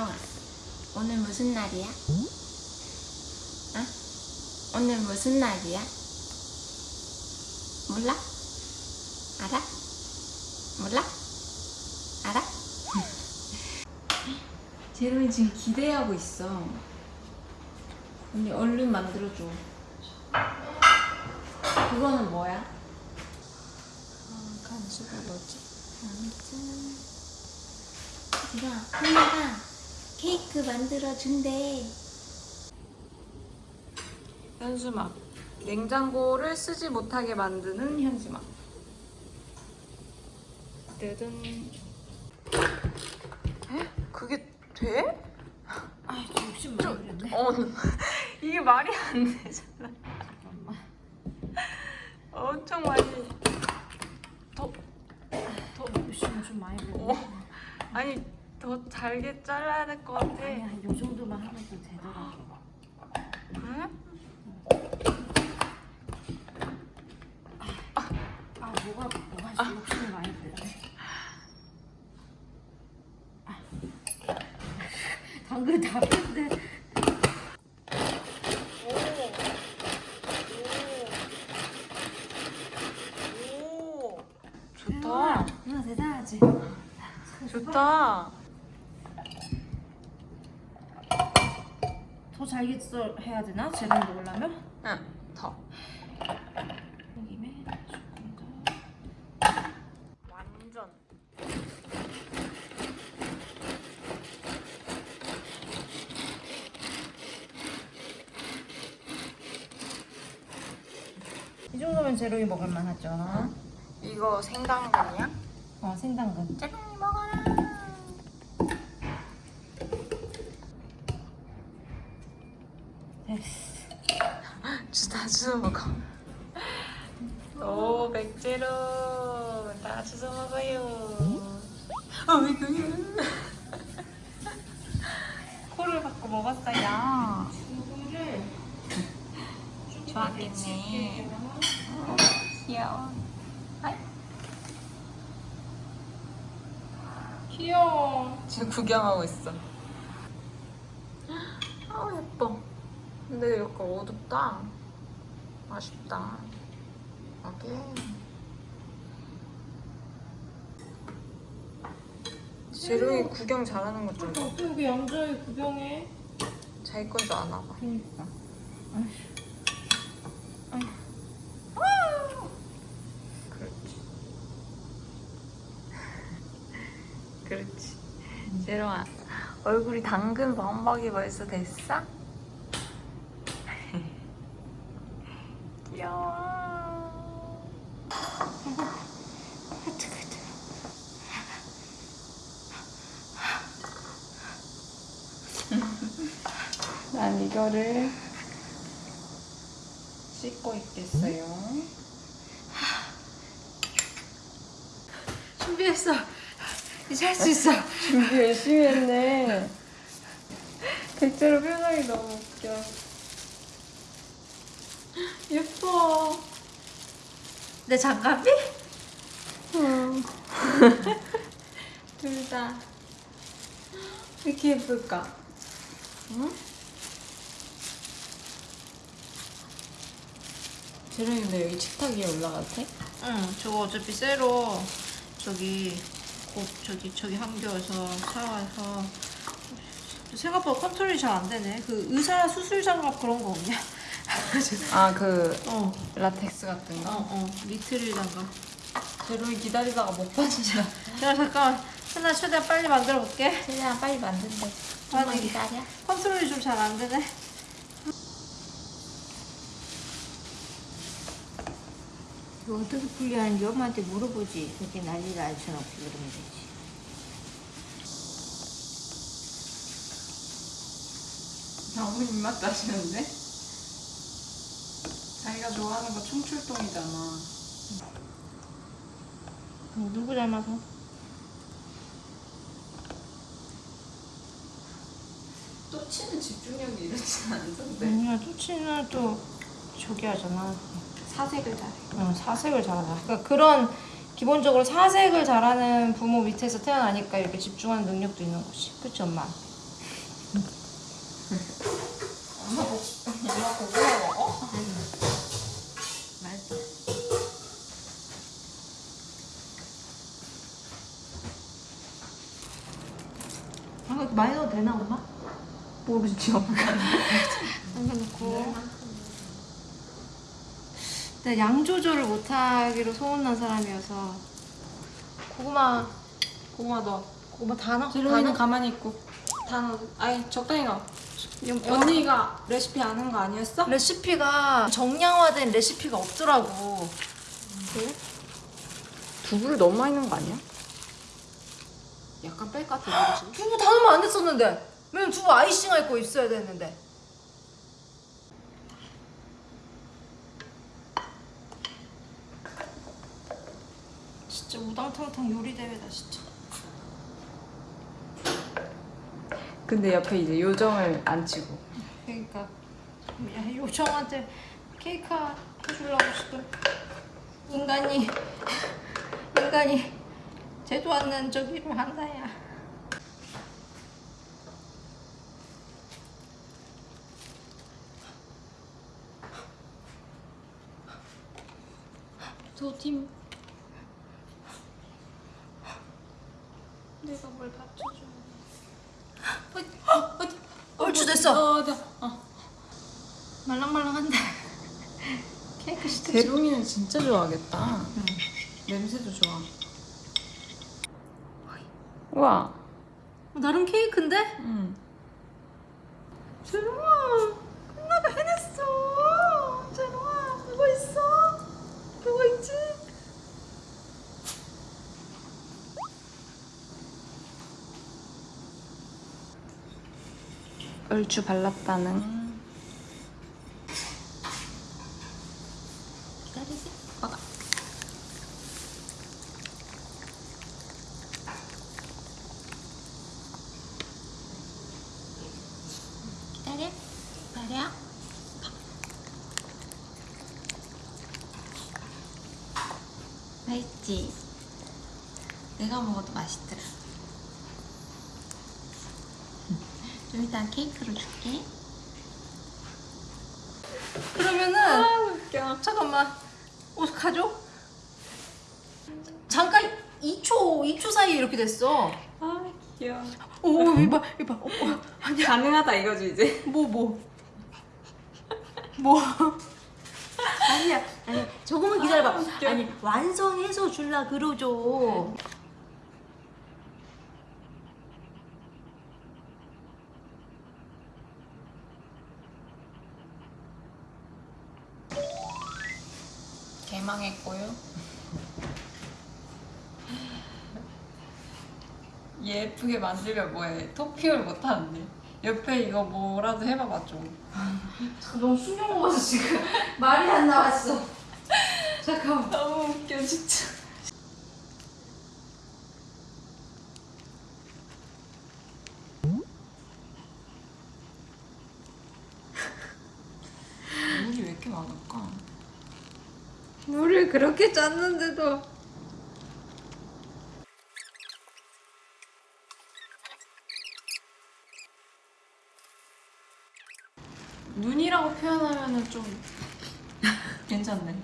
재롱아 오늘 무슨 날이야? 어? 오늘 무슨 날이야? 몰라? 알아? 몰라? 알아? 재롱이 지금 기대하고 있어 언니 얼른 만들어줘 그거는 뭐야? 어, 간수가 뭐지? 아무튼 얘들아 엄마가 케이크 만들어준대 현수막 냉장고를 쓰지 못하게 만드는 현수막 뜨든 에? 그게 돼? 아, 저 욕심 많이 부렸네. 어 이게 말이 안 되잖아. 엄청 많이 더 더 욕심을 좀 많이 부렸네. 어. 아니 더 잘게 잘라야 될 것 같아 아니야, 요 정도만 하면 또 되더라고. 그래? 아, 뭐가, 뭐가 욕심을 많이 부렸네. 아. 당근 다 뺐는데. 오 좋다 누나 대단하지? 좋다 더 잘게 썰 해야 되나? 재롱 먹으려면? 응더 여기에 조금 더. 완전 이 정도면 재롱이 먹을만 하죠. 이거 생당근이야? 어, 생당근. 먹어라 됐어. 주워 먹어 오 백제로. 다 주워 먹어요. 어왜 그게 코를 받고 먹었어요. 이거를 좋아하겠네. 귀여워. 아이. 귀여워. 지금 구경하고 있어. 아우 예뻐. 근데 약간 어둡다 아쉽다 오케이 재롱이 구경 잘하는 것좀 봐. 어떻게 여기 얌전히 구경해? 자기 건 줄 아나 봐. 그니까. 그렇지. 그렇지. 재롱아, 얼굴이 당근 범벅이 벌써 됐어? 귀여워. 난 이거를 씻고 있겠어요. 준비했어. 이제 할 수 있어. 준비 열심히 했네. 백제로 표정이 너무 웃겨. 예뻐. 내 장갑이? 응. 둘 다. 왜 이렇게 예쁠까? 응? 근데 여기 식탁 위에 올라가도 돼? 응, 저거 어차피 쇠로 저기 곧 저기 저기 한겨에서 사와서 생각보다 컨트롤이 잘 안 되네. 그 의사 수술 장갑 그런 거 없냐? 아, 그 어, 라텍스 같은 어, 거? 어, 리트릴 장갑. 재롱이 기다리다가 못 받으잖아. 야 잠깐, 하나 최대한 빨리 만들어 볼게. 최대한 빨리 만든대. 아니. 기다려. 컨트롤이 좀 잘 안 되네. 이거 어떻게 분리하는지 엄마한테 물어보지. 그렇게 난리를 알 수는 없지 그러면 되지. 너무 입맛 나시는데? 자기가 좋아하는 거 총출동이잖아. 누구 닮아서? 또 치는 집중력이 이렇진 않던데. 아니야, 토치는 또 저기 하잖아. 사색을 잘해. 어, 사색을 잘하잖아. 그러니까 그런 기본적으로 사색을 잘하는 부모 밑에서 태어나니까 이렇게 집중하는 능력도 있는 거지. 그치 엄마? 엄마 고 엄마 고구마 먹어? 맛있어. 아, 이거 많이 넣어도 되나, 엄마? 모르죠. 남겨놓고. 내가 양 조절을 못하기로 소문난 사람이어서 고구마, 고구마 넣어. 고구마 다 넣어. 재롱이는 다 가만히 있고. 다 넣어. 아니 적당히 넣어. 넣어. 언니가 레시피 아는 거 아니었어? 레시피가 정량화된 레시피가 없더라고. 두부를 너무 많이 넣은 거 아니야? 약간 뺄 것 같아. 두부 다 넣으면 안 됐었는데. 왜냐면 두부 아이싱 할 거 있어야 되는데. 진짜 우당탕탕 요리 대회다 진짜. 근데 옆에 이제 요정을 안 치고. 그러니까 야, 요정한테 케이크 해주려고 지금 인간이 인간이 제도 않는 저기를 한다야. 저 팀. 뭘 받쳐줘. 어디? 어디? 얼추 됐어. 어, 네. 어. 말랑말랑한데 케이크 시트. 대롱이는 진짜 좋아하겠다. 냄새도 좋아. 우와. 나름 케이크인데? 응. 재롱아, 끝나가 해냈어. 재롱아, 그거 있어? 그거 있지? 얼추 발랐다는. 기다리지. 먹어. 기다려. 기다려. 맛있지? 내가 먹어도 맛있더라. 좀 이따 케이크로 줄게. 그러면은 아, 웃겨. 잠깐만. 옷 가져? 잠깐 2초, 2초 사이에 이렇게 됐어. 아, 귀여워. 오, 이봐, 이봐. 어, 어. 가능하다 이거지, 이제. 뭐, 뭐. 뭐. 아니야, 아니 조금만 기다려봐. 아. 아니 완성해서 줄라 그러죠. 개망했고요. 예쁘게 만들면 뭐해? 토핑을 못하는데. 옆에 이거 뭐라도 해봐봐 좀. 너무 충격 먹어서 지금 말이 안 나왔어. 잠깐만. 너무 웃겨 진짜. 물이 왜 이렇게 많을까? 물을 그렇게 짰는데도. 눈이라고 표현하면은 좀 괜찮네.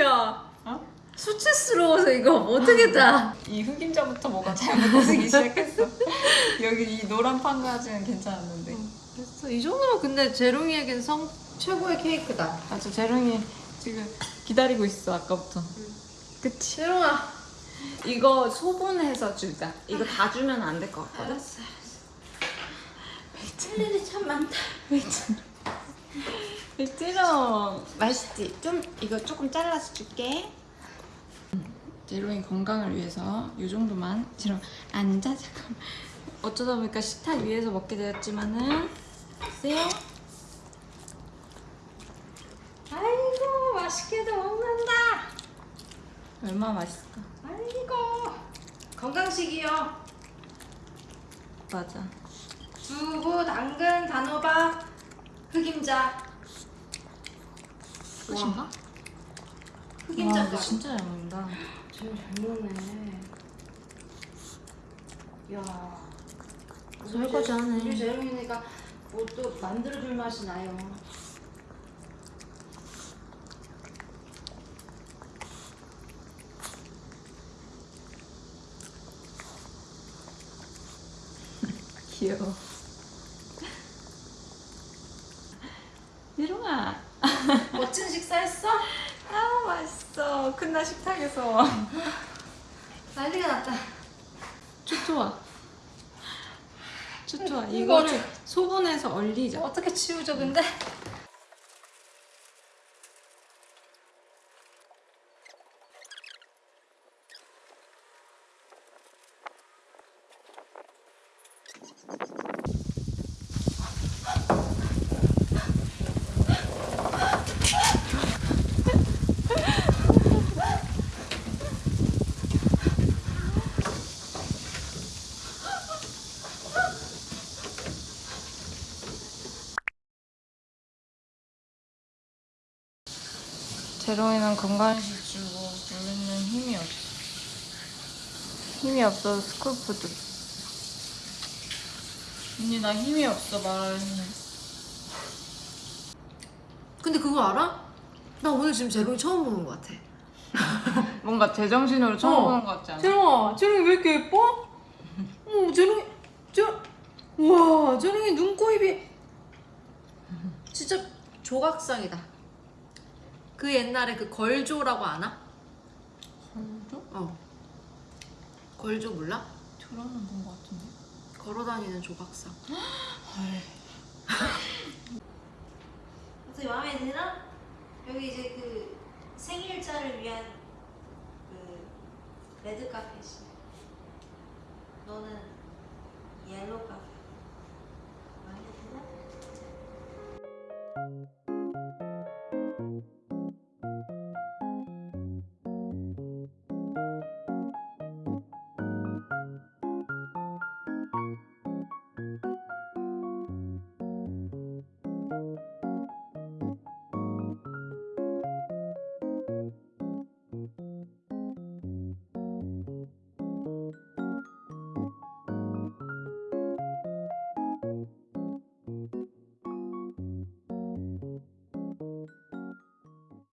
야, 어? 수치스러워서 이거 어떻게 짜? 이 흑임자부터 뭐가 잘못되기 시작했어. 여기 이 노란 판까지는 괜찮았는데. 됐어. 이 정도면 근데 재롱이에겐 성 최고의 케이크다. 맞아, 재롱이 지금 기다리고 있어 아까부터. 그치? 재롱아. 이거 소분해서 주자. 이거 다 주면 안 될 것 같거든. 알았어. 할 일이 참 많다. 재롱 맛있지? 좀 이거 조금 잘라서 줄게. 재롱이 건강을 위해서 이 정도만. 재롱 앉아 잠깐. 어쩌다 보니까 식탁 위에서 먹게 되었지만은 글쎄요. 아이고 맛있게도 먹는다. 얼마나 맛있을까? 아이고 건강식이요. 맞아. 두부, 당근, 단호박, 흑임자. 끝인가? 와, 흑임자 근데 진짜 잘 먹는다. 제일 잘 먹네. 야. 설거지 하네. 우리 재롱이니까 뭐또 만들어줄 맛이 나요. 귀여워. 예롱아. 멋진 식사했어? 아 맛있어. 큰날 식탁에서. 난리가 났다. 좋좋아. 좋좋아. 이거를- 이거를 소분해서 얼리자. 어떻게 치우죠 근데? 제롱이는 건강식 주고 우리는 힘이 없어. 힘이 없어서 스쿨푸드. 언니 나 힘이 없어 말할 힘. 근데 그거 알아? 나 오늘 지금 제롱이 처음 보는 것 같아. 뭔가 제정신으로 처음 어. 보는 것 같지 않아? 제롱아, 제롱이 왜 이렇게 예뻐? 어, 제롱이, 제, 우와, 제롱이 눈, 코, 입이 진짜 조각상이다. 그 옛날에 그 걸조라고 아나? 걸죠? 어. 걸조 몰라? 들어는 본 것 같은데. 걸어다니는 조각상. 헐. 어떻게 마음에 들어? 여기 이제 그 생일자를 위한 그 레드 카펫이. 너는